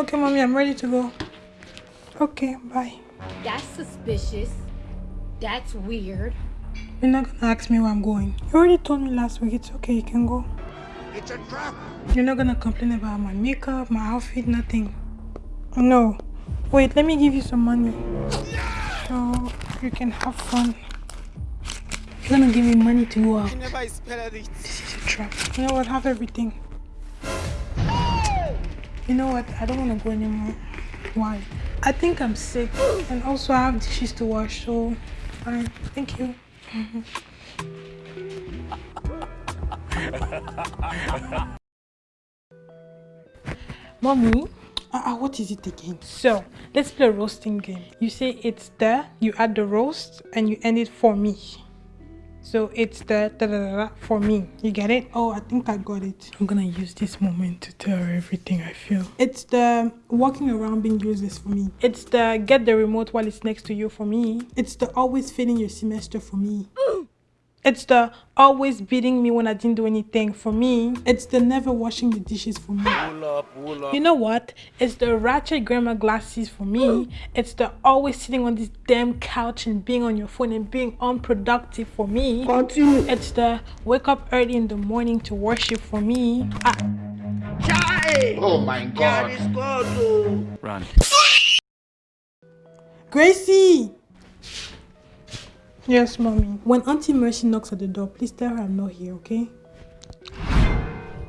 Okay, mommy, I'm ready to go. Okay, bye. That's suspicious. That's weird. You're not gonna ask me where I'm going. You already told me last week. It's okay, you can go. It's a trap. You're not gonna complain about my makeup, my outfit, nothing. No. Wait, let me give you some money. So you can have fun. You're gonna give me money to go out. This is a trap. You know what? Have everything. You know what? I don't wanna go anymore. Why? I think I'm sick. And also I have dishes to wash, so fine. Thank you. Mommy, uh, uh, what is it again? So, let's play a roasting game. You say it's there, you add the roast, and you end it for me. So it's the da, da, da, da, for me. You get it? Oh, I think I got it. I'm gonna use this moment to tell her everything I feel. It's the walking around being useless for me. It's the get the remote while it's next to you for me. It's the always failing your semester for me. It's the always beating me when I didn't do anything for me. It's the never washing the dishes for me. Pull up, pull up. You know what? It's the ratchet grandma glasses for me. It's the always sitting on this damn couch and being on your phone and being unproductive for me. Continue. It's the wake up early in the morning to worship for me. Ah, Oh my God god. is oh. Run. Gracie! Yes, mommy. When Auntie Mercy knocks at the door, please tell her I'm not here, okay?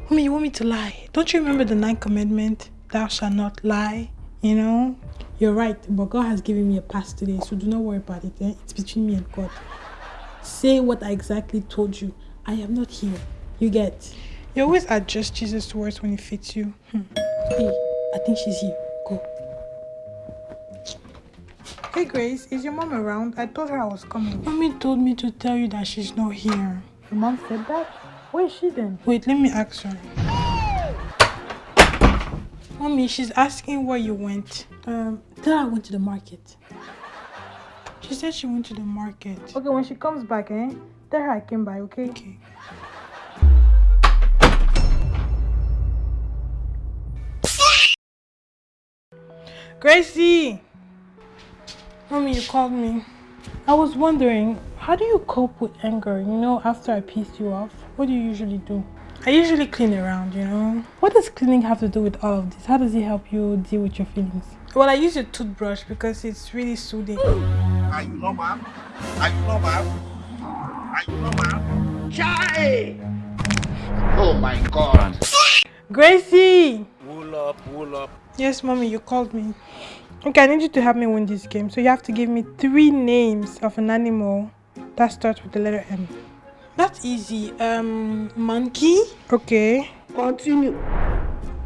Mommy, you want me to lie? Don't you remember the ninth commandment? Thou shalt not lie, you know? You're right, but God has given me a pass today, so do not worry about it. Eh? It's between me and God. Say what I exactly told you. I am not here. You get? You always adjust Jesus' words when it fits you. Hmm. Hey, I think she's here. Hey Grace, is your mom around? I told her I was coming. Mommy told me to tell you that she's not here. Your mom said that? Where is she then? Wait, let me ask her. Mommy, she's asking where you went. Um, tell her I went to the market. She said she went to the market. Okay, when she comes back, eh? Tell her I came by, okay? Okay. Gracie! Mommy, you called me. I was wondering, how do you cope with anger, you know, after I pissed you off? What do you usually do? I usually clean around, you know. What does cleaning have to do with all of this? How does it help you deal with your feelings? Well, I use a toothbrush because it's really soothing. Are you normal? Are you normal? Are you normal? Chai! Oh my god. Gracie! Pull up, pull up. Yes, mommy, you called me. Okay, I need you to help me win this game. So you have to give me three names of an animal that starts with the letter M. That's easy. Um, monkey. Okay. Continue.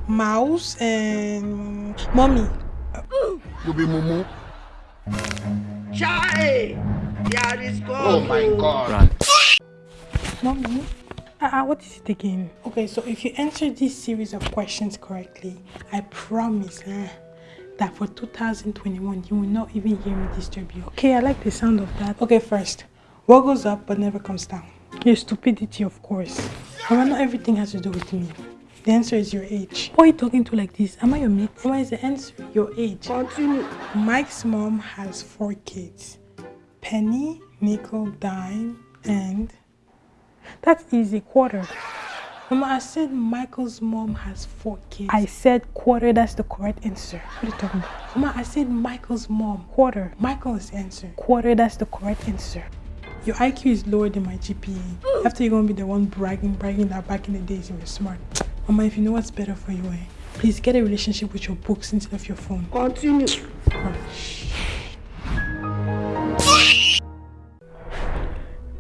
Mouse and mommy. You be mumu. Chai! God is God. Oh my god. Run. Mommy. Uh, uh, what is it again? Okay, so if you answer this series of questions correctly, I promise eh, that for 2021 you will not even hear me disturb you. Okay, I like the sound of that. Okay, first, what goes up but never comes down? Your stupidity, of course. However, not everything has to do with me. The answer is your age. Why are you talking to like this? Am I your mate? What is the answer? Your age. Continue. Mike's mom has four kids. Penny, nickel, dime, and that's easy, quarter. Mama, I said Michael's mom has four kids. I said quarter, that's the correct answer. What are you talking about? Mama, I said Michael's mom, quarter. Michael is the answer. Quarter, that's the correct answer. Your IQ is lower than my GPA. After you're gonna be the one bragging, bragging that back in the days you were smart. Mama, if you know what's better for you, eh, please get a relationship with your books instead of your phone. Continue.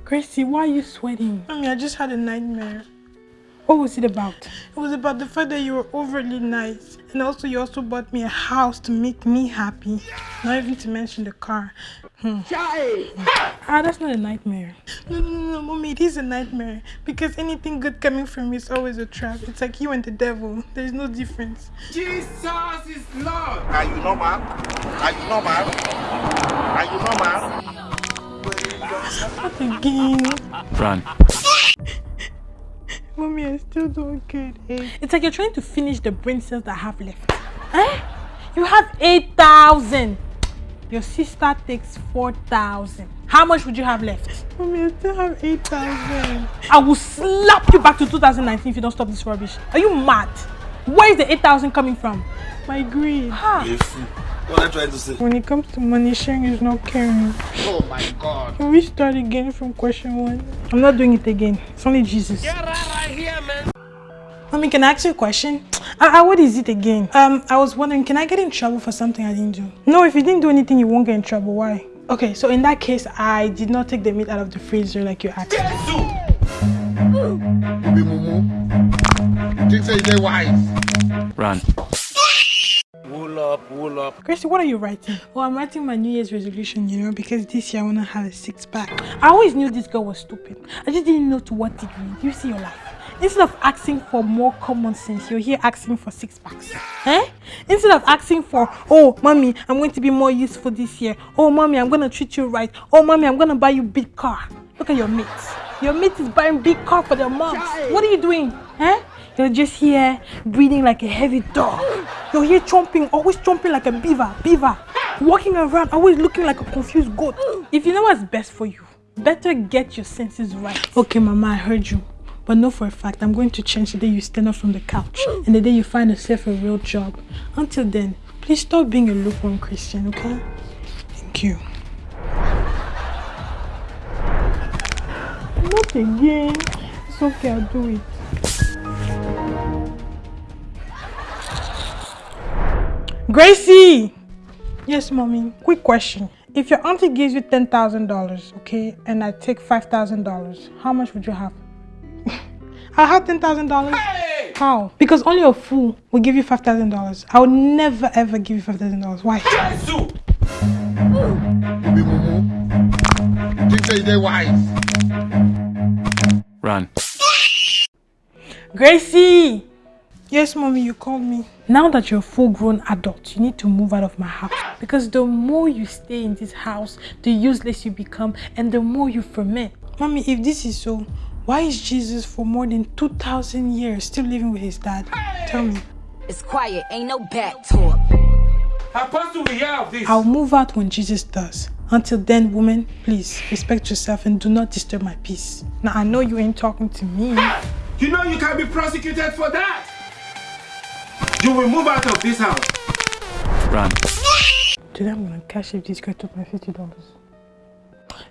Gracie, why are you sweating? I mean, I just had a nightmare. What was it about? It was about the fact that you were overly nice. And also, you also bought me a house to make me happy. Not even to mention the car. Hmm. Ah, that's not a nightmare. No, no, no, no, mommy, it is a nightmare. Because anything good coming from me is always a trap. It's like you and the devil. There's no difference. Jesus is Lord. Are you normal? Are you normal? Are you normal? Not again. Run. Mommy, I still don't get it. It's like you're trying to finish the brain cells that I have left. Eh? You have 8,000. Your sister takes 4,000. How much would you have left? Mommy, I still have 8,000. I will slap you back to 2019 if you don't stop this rubbish. Are you mad? Where is the 8,000 coming from? My greed. Ha. What am I trying to say? When it comes to money, sharing is not caring. Oh my God. Can we start again from question one? I'm not doing it again. It's only Jesus. Mommy, can I ask you a question? Uh, uh, what is it again? Um, I was wondering, can I get in trouble for something I didn't do? No, if you didn't do anything, you won't get in trouble. Why? Okay, so in that case, I did not take the meat out of the freezer like you asked. Jesus! You be mumu. You say you dey wise? Run. Wool up, wool up. Gracie, what are you writing? Well, I'm writing my New Year's resolution, you know, because this year I want to have a six pack. I always knew this girl was stupid. I just didn't know to what degree. You see your life. Instead of asking for more common sense, you're here asking for six packs. Eh? Instead of asking for, oh, mommy, I'm going to be more useful this year. Oh, mommy, I'm going to treat you right. Oh, mommy, I'm going to buy you big car. Look at your mates. Your mate is buying big car for their moms. What are you doing? Eh? You're just here breathing like a heavy dog. You're here chomping, always chomping like a beaver, beaver. Walking around, always looking like a confused goat. If you know what's best for you, better get your senses right. Okay, mama, I heard you. But know for a fact, I'm going to change the day you stand up from the couch and the day you find yourself a real job. Until then, please stop being a lukewarm Christian, okay? Thank you. Not again. It's okay, I'll do it. Gracie! Yes, mommy. Quick question. If your auntie gives you $10,000, okay, and I take $5,000, how much would you have? I have $10,000. Hey! How? Because only a fool will give you $5,000. I would never ever give you $5,000. Why? Jesus! You. You think say you dey wise? Run. Gracie! Yes, mommy, you called me. Now that you're a full grown adult, you need to move out of my house. Because the more you stay in this house, the useless you become, and the more you ferment. Mommy, if this is so, why is Jesus for more than 2,000 years still living with his dad? Tell me. It's quiet, ain't no back talk. Apostle, we hear of this. I'll move out when Jesus does. Until then, woman, please respect yourself and do not disturb my peace. Now, I know you ain't talking to me. You know you can be prosecuted for that. You will move out of this house. Run. Today I'm gonna cash if this girl took my fifty dollars.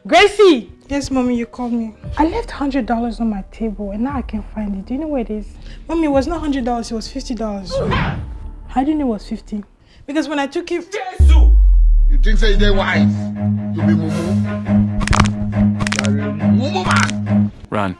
Gracie! Yes, mommy, you called me. I left hundred dollars on my table and now I can't find it. Do you know where it is? Mommy, it was not hundred dollars, it was fifty dollars. How do you know it was fifty? Because when I took it Jesus! You think say you dey wise? You be mumu. You are a mumu man. Don't Run.